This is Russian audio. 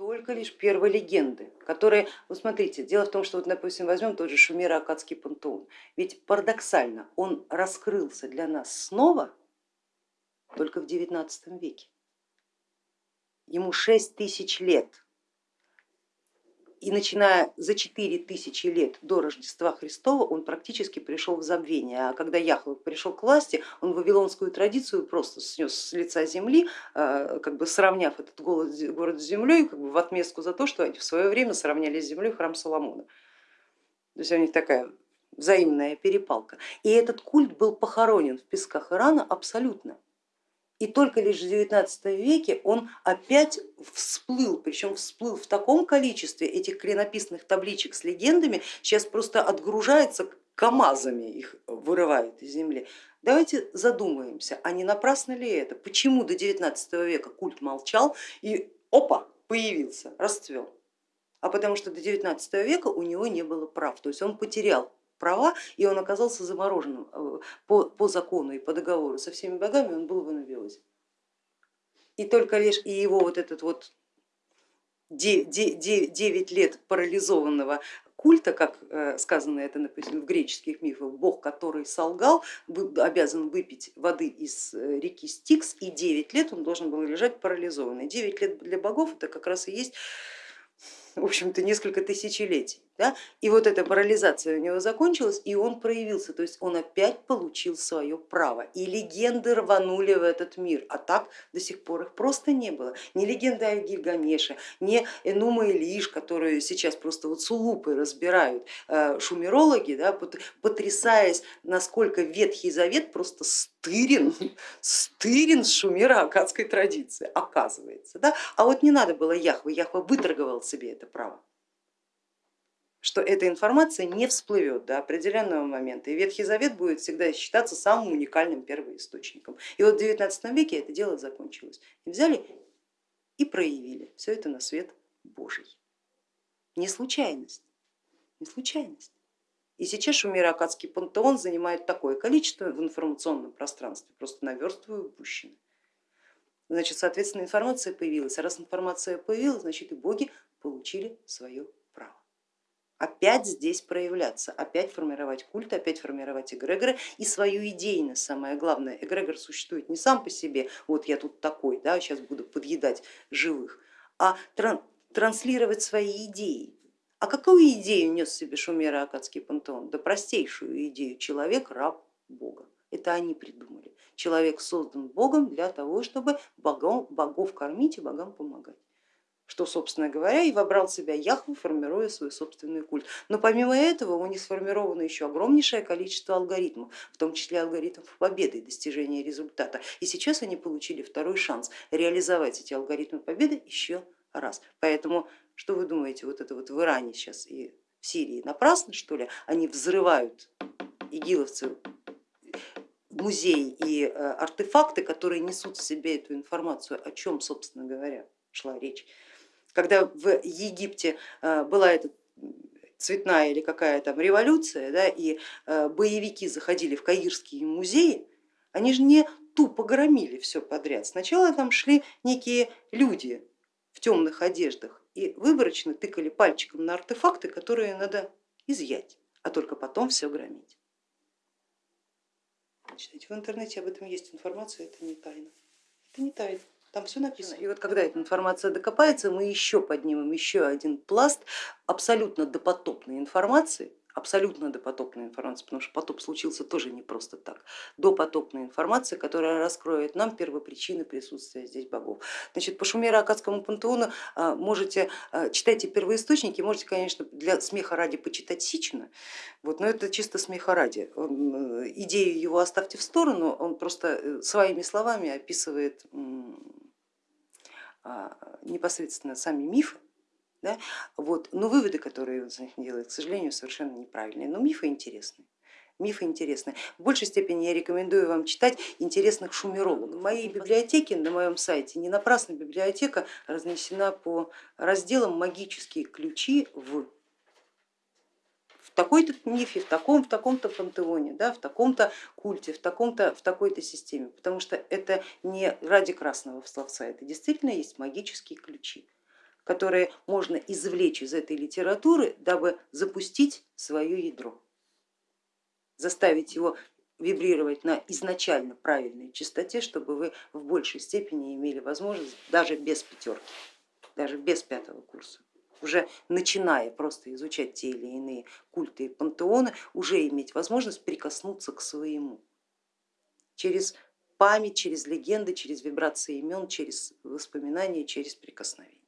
только лишь первые легенды, которые, вы смотрите, дело в том, что вот, допустим, возьмем тот же Шумеро-Акадский пантеон, ведь парадоксально он раскрылся для нас снова только в XIX веке. Ему 6 тысяч лет, и начиная за 4000 лет до Рождества Христова он практически пришел в забвение, а когда Яхве пришел к власти, он вавилонскую традицию просто снес с лица земли, а, как бы сравняв этот город, с землей как бы в отместку за то, что они в свое время сравняли с землей храм Соломона. То есть у них такая взаимная перепалка. И этот культ был похоронен в песках Ирана абсолютно. И только лишь в XIX веке он опять всплыл, причем всплыл в таком количестве этих клинописных табличек с легендами, сейчас просто отгружается КАМАЗами их вырывают из земли. Давайте задумаемся, а не напрасно ли это? Почему до 19 века культ молчал и опа, появился, расцвел? А потому что до 19 века у него не было прав, то есть он потерял права, и он оказался замороженным э, по, по закону и по договору со всеми богами, он был в анабиозе. И только лишь и его вот этот вот 9 лет парализованного культа, как э, сказано это например, в греческих мифах, бог, который солгал, обязан выпить воды из э, реки Стикс, и 9 лет он должен был лежать парализованный. 9 лет для богов это как раз и есть в общем-то, несколько тысячелетий. Да? И вот эта парализация у него закончилась, и он проявился, то есть он опять получил свое право. И легенды рванули в этот мир, а так до сих пор их просто не было. Ни легенды о Гильгамеше, ни Энума и Лиш, которые сейчас просто вот с улупой разбирают э, шумерологи, да, потрясаясь, насколько Ветхий Завет просто стырен, стырен с шумеро-акадской традиции, оказывается. Да? А вот не надо было Яхве, Яхва выторговал себе это право что эта информация не всплывет до определенного момента. И Ветхий Завет будет всегда считаться самым уникальным первоисточником. И вот в 19 веке это дело закончилось. И взяли и проявили все это на свет Божий. Не случайность, не случайность. И сейчас Шумеро-Акадский пантеон занимает такое количество в информационном пространстве, просто наверстываю упущенное. Значит, соответственно, информация появилась. А раз информация появилась, значит и боги получили свое опять здесь проявляться, опять формировать культ, опять формировать эгрегоры и свою идейность, самое главное. Эгрегор существует не сам по себе, вот я тут такой, да, сейчас буду подъедать живых, а тран транслировать свои идеи. А какую идею нес себе Шумера Акадский пантеон? Да простейшую идею, человек раб Бога. Это они придумали. Человек создан Богом для того, чтобы богов, богов кормить и богам помогать что, собственно говоря, и вобрал в себя Яхву, формируя свой собственный культ. Но помимо этого у них сформировано еще огромнейшее количество алгоритмов, в том числе алгоритмов победы и достижения результата. И сейчас они получили второй шанс реализовать эти алгоритмы победы еще раз. Поэтому что вы думаете, вот это вот в Иране сейчас и в Сирии напрасно что ли? Они взрывают игиловцы музеи и э, артефакты, которые несут в себе эту информацию, о чем, собственно говоря, шла речь когда в Египте э, была эта цветная или какая там революция, да, и э, боевики заходили в Каирские музеи, они же не тупо громили все подряд. Сначала там шли некие люди в темных одеждах и выборочно тыкали пальчиком на артефакты, которые надо изъять, а только потом все громить. Читайте, в интернете об этом есть информация, это не тайна. Это не тайна. Там все написано. И вот когда эта информация докопается, мы еще поднимем еще один пласт абсолютно допотопной информации, абсолютно допотопной информации, потому что потоп случился тоже не просто так, допотопная информация, которая раскроет нам первопричины присутствия здесь богов. Значит, по Шумеро-Акадскому пантеону а, можете, а, читайте первоисточники, можете, конечно, для смеха ради почитать Сичина, вот, но это чисто смеха ради. Э, идею его оставьте в сторону, он просто э, своими словами описывает а, непосредственно сами мифы, да, вот, но выводы, которые он делает, к сожалению, совершенно неправильные, но мифы интересные. Мифы интересны. В большей степени я рекомендую вам читать интересных шумерологов. В моей библиотеке, на моем сайте, не напрасно библиотека разнесена по разделам магические ключи в в такой-то мифе, в таком, в таком-то пантеоне, да, в таком-то культе, в, таком-то, в такой-то системе, потому что это не ради красного словца, это действительно есть магические ключи которые можно извлечь из этой литературы, дабы запустить свое ядро, заставить его вибрировать на изначально правильной частоте, чтобы вы в большей степени имели возможность даже без пятерки, даже без пятого курса, уже начиная просто изучать те или иные культы и пантеоны, уже иметь возможность прикоснуться к своему. Через память, через легенды, через вибрации имен, через воспоминания, через прикосновение.